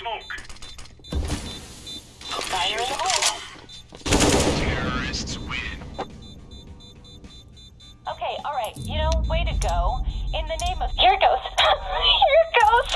smoke. Fire in the hole. Terrorists win. Okay, alright. You know, way to go. In the name of